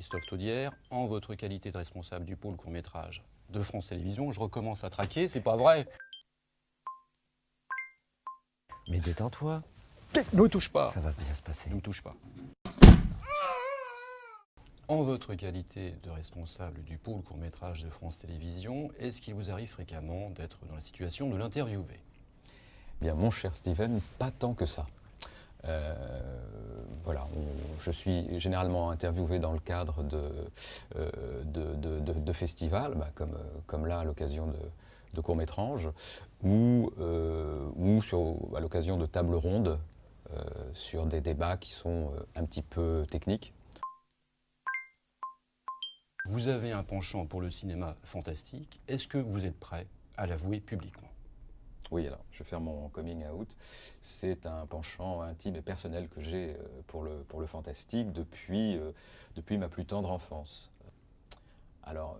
Christophe Taudière, en votre qualité de responsable du pôle court-métrage de France Télévisions. Je recommence à traquer, c'est pas vrai Mais détends-toi, Ne me touche pas ça va bien se passer. Ne me touche pas. En votre qualité de responsable du pôle court-métrage de France Télévisions, est-ce qu'il vous arrive fréquemment d'être dans la situation de l'interviewer? Bien, mon cher Steven, pas tant que ça. Euh, voilà, je suis généralement interviewé dans le cadre de, euh, de, festivals, bah, comme, euh, comme là à l'occasion de, de courts-métrages, ou, euh, ou sur, à l'occasion de tables rondes sur des débats qui sont un petit peu techniques. Vous avez un penchant pour le cinéma fantastique. Est-ce que vous êtes prêt à l'avouer publiquement? Oui, alors, je vais faire mon coming out. C'est un penchant intime et personnel que j'ai euh, pour le, pour le fantastique depuis, euh, depuis ma plus tendre enfance. Alors,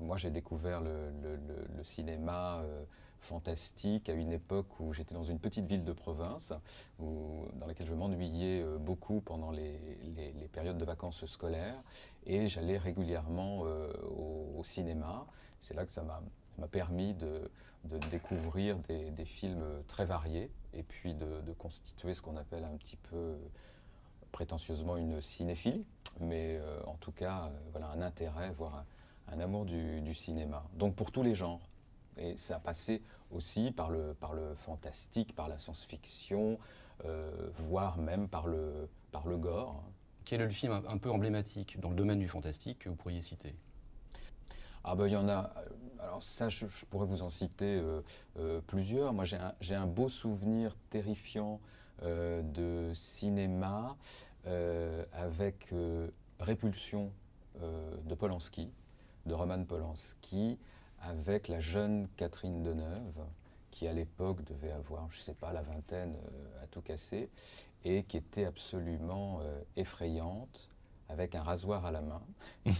moi, j'ai découvert le, le- cinéma euh, fantastique à une époque où j'étais dans une petite ville de province, où- dans laquelle je m'ennuyais beaucoup pendant les, les- périodes de vacances scolaires, et j'allais régulièrement au cinéma. C'est là que ça m'a m'a permis de, de découvrir des, des films très variés, et puis de, de constituer ce qu'on appelle un petit peu euh, prétentieusement une cinéphilie, mais euh, en tout cas, euh, voilà, un intérêt, voire un, un amour du, du cinéma. Donc pour tous les genres. Et ça a passé aussi par le, par le fantastique, par la science-fiction, euh, voire même par le, par le gore. Quel est le film un, un peu emblématique dans le domaine du fantastique que vous pourriez citer? Ah ben il y en a. Alors ça, je, pourrais vous en citer euh, euh, plusieurs. Moi, j'ai un, beau souvenir terrifiant euh, de cinéma avec Répulsion de Polanski, de Roman Polanski, avec la jeune Catherine Deneuve, qui à l'époque devait avoir, je ne sais pas, la vingtaine à tout casser, et qui était absolument effrayante, avec un rasoir à la main.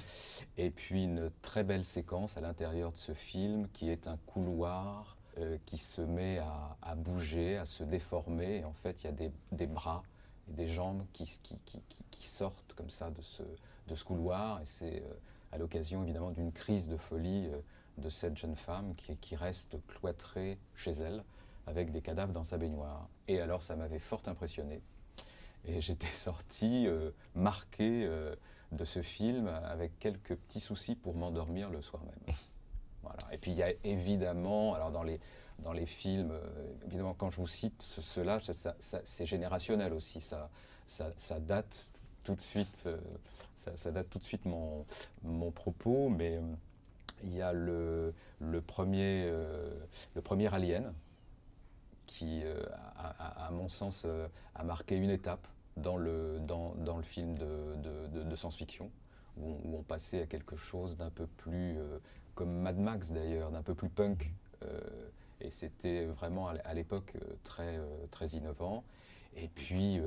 Et puis une très belle séquence à l'intérieur de ce film qui est un couloir euh, qui se met à, bouger, à se déformer. Et en fait, il y a des, bras et des jambes qui, sortent comme ça de ce, couloir. Et c'est euh, à l'occasion évidemment d'une crise de folie euh, de cette jeune femme qui reste cloîtrée chez elle avec des cadavres dans sa baignoire. Et alors, ça m'avait fort impressionné. Et j'étais sorti euh, marqué euh, de ce film avec quelques petits soucis pour m'endormir le soir même. Voilà. Et puis il y a évidemment, alors dans les, dans les films, euh, évidemment quand je vous cite ce- cela, ça- ça- ça- c'est générationnel aussi, ça, ça, ça date tout de suite, ça, date tout de suite mon, mon propos, mais il y a le, le, premier, le premier Alien, qui, euh, à, mon sens, euh, a marqué une étape dans le, dans, dans le film de, de- de- science-fiction, où, on- passait à quelque chose d'un peu plus, euh, comme Mad Max d'ailleurs, d'un peu plus punk. et c'était vraiment à l'époque très, très innovant. Et puis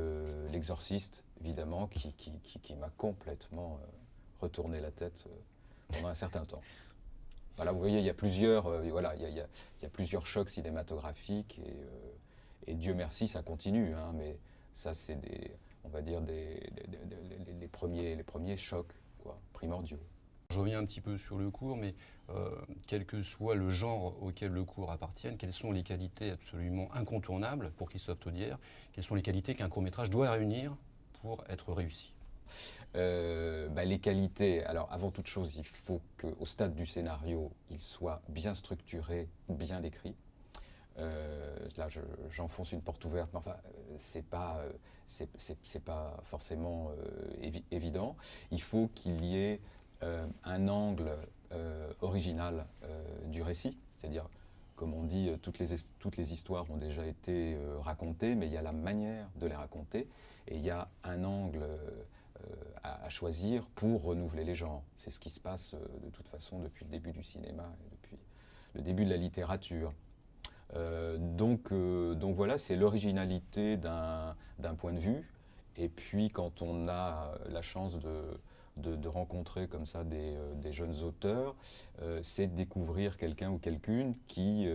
L'Exorciste, évidemment, qui, qui, qui- m'a complètement retourné la tête pendant un certain temps. Voilà, vous voyez, il y a plusieurs, euh, voilà, il y a, plusieurs chocs cinématographiques et, euh, Dieu merci, ça continue. hein, mais ça, c'est des, on va dire des, les premiers, les premiers chocs quoi, primordiaux. Je reviens un petit peu sur le cours, mais euh, quel que soit le genre auquel le cours appartienne, quelles sont les qualités absolument incontournables pour Christophe Taudière Quelles sont les qualités qu'un court-métrage doit réunir pour être réussi? Euh, bah, les qualités, alors avant toute chose, il faut qu'au stade du scénario, il soit bien structuré, bien écrit. Euh, là, je- j'enfonce une porte ouverte, mais enfin, euh, c'est pas, c'est- pas forcément évi- évident. Il faut qu'il y ait un angle original du récit, c'est-à-dire, comme on dit, toutes les, toutes les histoires ont déjà été racontées, mais il y a la manière de les raconter, et il y a un angle à, choisir pour renouveler les genres. C'est ce qui se passe euh, de toute façon depuis le début du cinéma et depuis le début de la littérature. Euh, donc, euh, donc voilà, c'est l'originalité d'un point de vue. Et puis quand on a la chance de, de, rencontrer comme ça des, des jeunes auteurs, c'est de découvrir quelqu'un ou quelqu'une qui,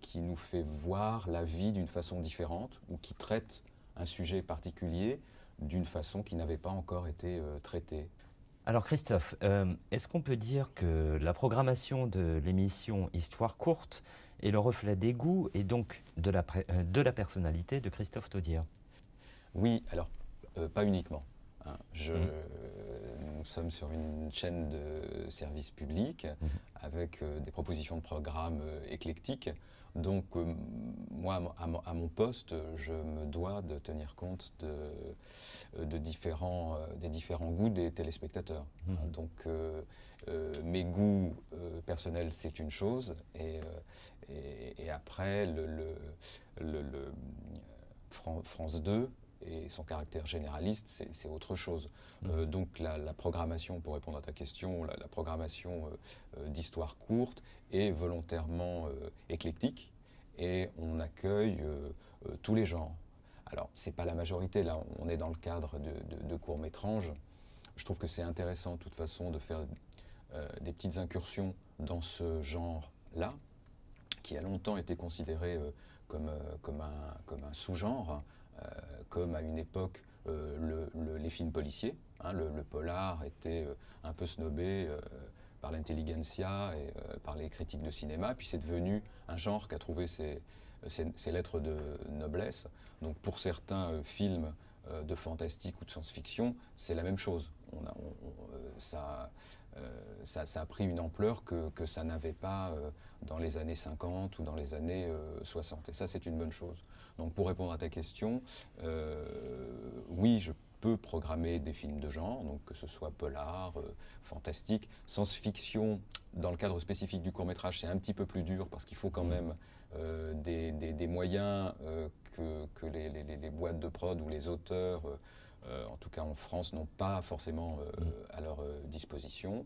qui nous fait voir la vie d'une façon différente ou qui traite un sujet particulier d'une façon qui n'avait pas encore été euh, traitée. Alors Christophe, euh, est-ce qu'on peut dire que la programmation de l'émission Histoire courte est le reflet des goûts et donc de la, euh, de la personnalité de Christophe Taudière? Oui, alors euh, pas uniquement. Hein. Je, Mmh. Nous sommes sur une chaîne de service public Mmh. avec des propositions de programmes éclectiques. Donc moi, à mon- à poste, je me dois de tenir compte de, de différents, euh, des différents goûts des téléspectateurs. Mhm. Hein, Donc euh, euh, mes goûts euh, personnels, c'est une chose, et, euh, et, et après, le, le- le- le, Fran- France 2 et son caractère généraliste, c'est autre chose. Euh, donc la, la programmation, pour répondre à ta question, la, la programmation euh, euh, d'histoire courte est volontairement euh, éclectique et on accueille tous les genres. Alors, c'est pas la majorité, là, on est dans le cadre de, de- de. Je trouve que c'est intéressant, de toute façon, de faire des petites incursions dans ce genre-là, qui a longtemps été considéré comme, comme un, comme un sous-genre, euh, comme à une époque euh, le- le- les films policiers. hein, le, polar était euh, un peu snobé euh, par l'intelligentsia et par les critiques de cinéma, puis c'est devenu un genre qui a trouvé ses, lettres de noblesse. Donc pour certains films de fantastique ou de science-fiction, c'est la même chose. Ça, ça, ça a pris une ampleur que, que ça n'avait pas euh, dans les années 50 ou dans les années euh, 60. Et ça, c'est une bonne chose. Donc pour répondre à ta question, euh, oui, je peux programmer des films de genre, donc que ce soit polar, euh, fantastique, science-fiction. Dans le cadre spécifique du court métrage, c'est un petit peu plus dur parce qu'il faut quand Mhm. même euh, des, des- des moyens euh, que, que les, les- les- les boîtes de prod ou les auteurs, euh, en tout cas en France, n'ont pas forcément euh, Mhm. à leur euh, disposition.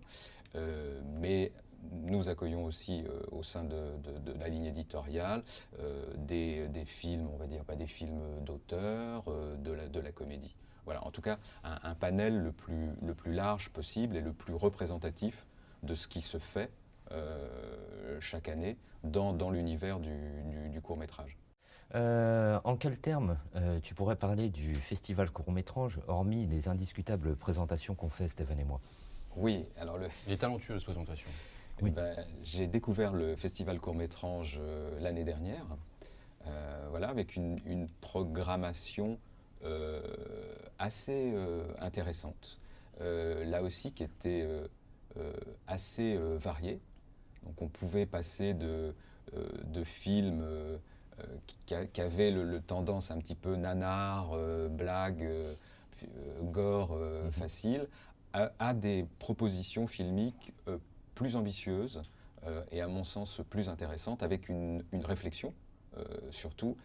Mais nous accueillons aussi euh, au sein de, de- de la ligne éditoriale euh, des, des films, on va dire pas des films d'auteur, euh, de, la, de la comédie. Voilà, en tout cas, un, un panel le plus, le plus large possible et le plus représentatif de ce qui se fait chaque année dans, dans l'univers du, du- du court métrage. Euh, en quels termes euh, tu pourrais parler du festival court-métrage, hormis les indiscutables présentations qu'on fait Stéphane et moi? Oui, alors le, Il est talentueux, cette présentation. Eh ben, j'ai découvert le festival court-métrage euh, l'année dernière, euh, voilà, avec une, une programmation euh, assez euh, intéressante. Euh, là aussi, qui était euh, euh, assez euh, variée. Donc, on pouvait passer de, euh, de films qui, qui a- qui avaient le, le tendance un petit peu nanar, euh, blague, euh, gore euh, Mhm. facile, à, à des propositions filmiques plus ambitieuses et à mon sens plus intéressantes, avec une, une réflexion surtout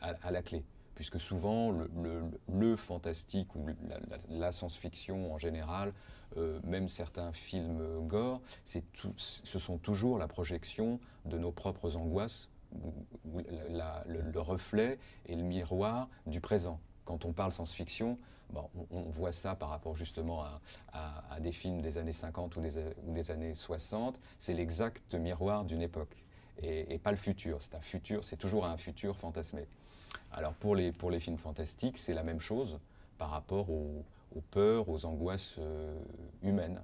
à, à la clé. Puisque souvent, le, le- le fantastique ou la, la- la science-fiction en général, euh, même certains films gore, tout- ce sont toujours la projection de nos propres angoisses, le, le reflet et le miroir du présent. Quand on parle science-fiction, on, voit ça par rapport justement à, des films des années 50 ou des, années 60, c'est l'exact miroir d'une époque et, pas le futur. C'est un futur, c'est toujours un futur fantasmé. Alors pour les, pour les films fantastiques, c'est la même chose par rapport aux, aux peurs, aux angoisses euh, humaines.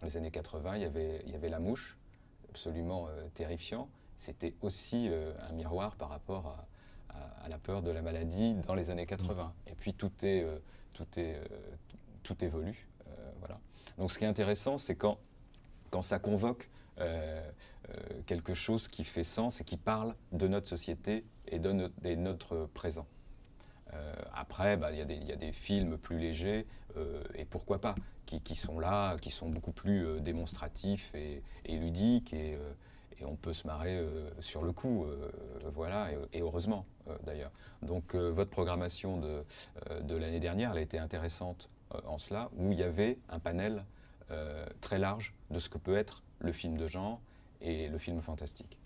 Dans les années 80, il y avait, il y avait La Mouche, absolument euh, terrifiant. C'était aussi euh, un miroir par rapport à, à- à la peur de la maladie dans les années 80. Et puis tout est, euh, tout est, euh, tout, évolue. voilà. Donc ce qui est intéressant, c'est quand, quand ça convoque quelque chose qui fait sens et qui parle de notre société et de notre, de notre présent. Euh, après, bah, il y, a des- il y a des films plus légers, euh, et pourquoi pas, qui, qui sont là, qui sont beaucoup plus euh, démonstratifs et, et ludiques, et, et on peut se marrer euh, sur le coup, euh, voilà, et, heureusement euh, d'ailleurs. Donc votre programmation de, de l'année dernière, elle a été intéressante en cela, où il y avait un panel très large de ce que peut être le film de genre et le film fantastique.